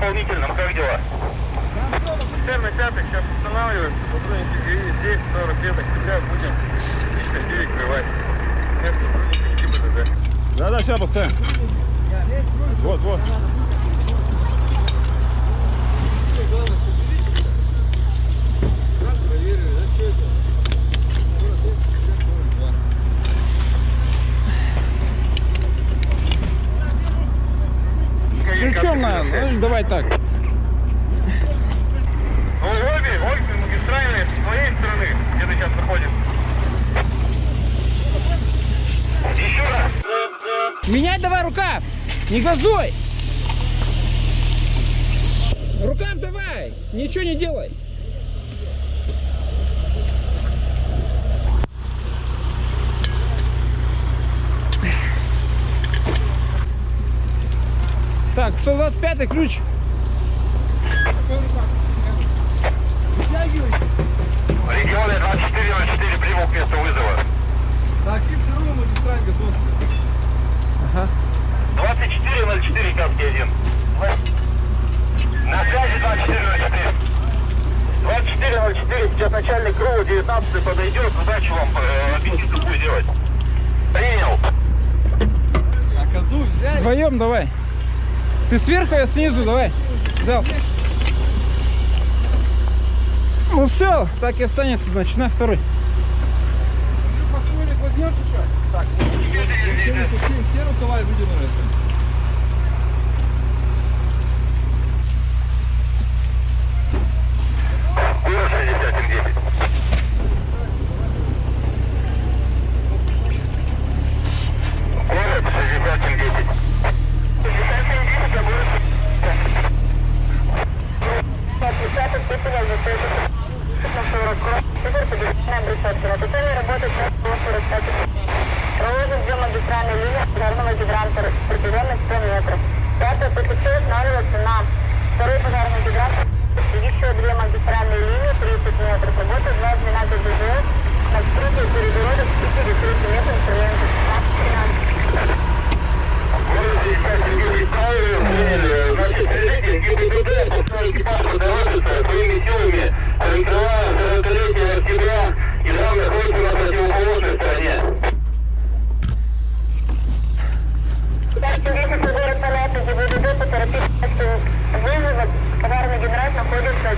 гидрантом дополнительным, как дела? Система пятых сейчас устанавливается, сотрудники здесь 40 лет октября будем лично перекрывать. Место сотрудника ГИБДД. Да-да, сейчас поставим. Вот, вот. Ключом давай так. Ну, обе, обе магистральные с твоей стороны, где ты сейчас находишься. Еще раз. Меняй давай рукав. Не газуй. Рукав давай. Ничего не делай. Так, 125 ключ. Регионы 2404 прибыл к месту вызова. Так, и вторую магистраль готов. 2404 Каски 1. На связи 2404. 2404, сейчас начальник круга 19 подойдет, задачу вам э, объяснит, какую делать. Принял. А коду взять? Вдвоем давай. Ты сверху, я снизу, давай. Взял. Ну все, так и останется, значит, на второй. Так, все, рукава выдернули. Проложен две магистральные линии пожарного гидранта протяженность 100 метров. Пятое ПКЧ устанавливается на второй пожарный гидрант. Еще две магистральные линии 30 метров. Работают два звена ГБЖ на вскрытие перегородок 50-30 метров в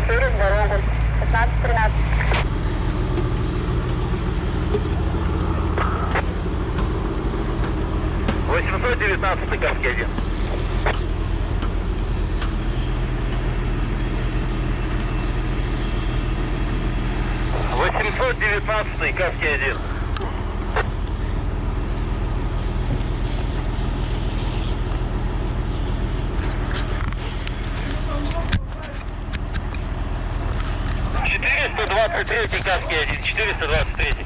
через дорогу. 15-13. Восемьсот девятнадцатый Каски один. Восемьсот девятнадцатый Каски один. кавказский 1-4, 123.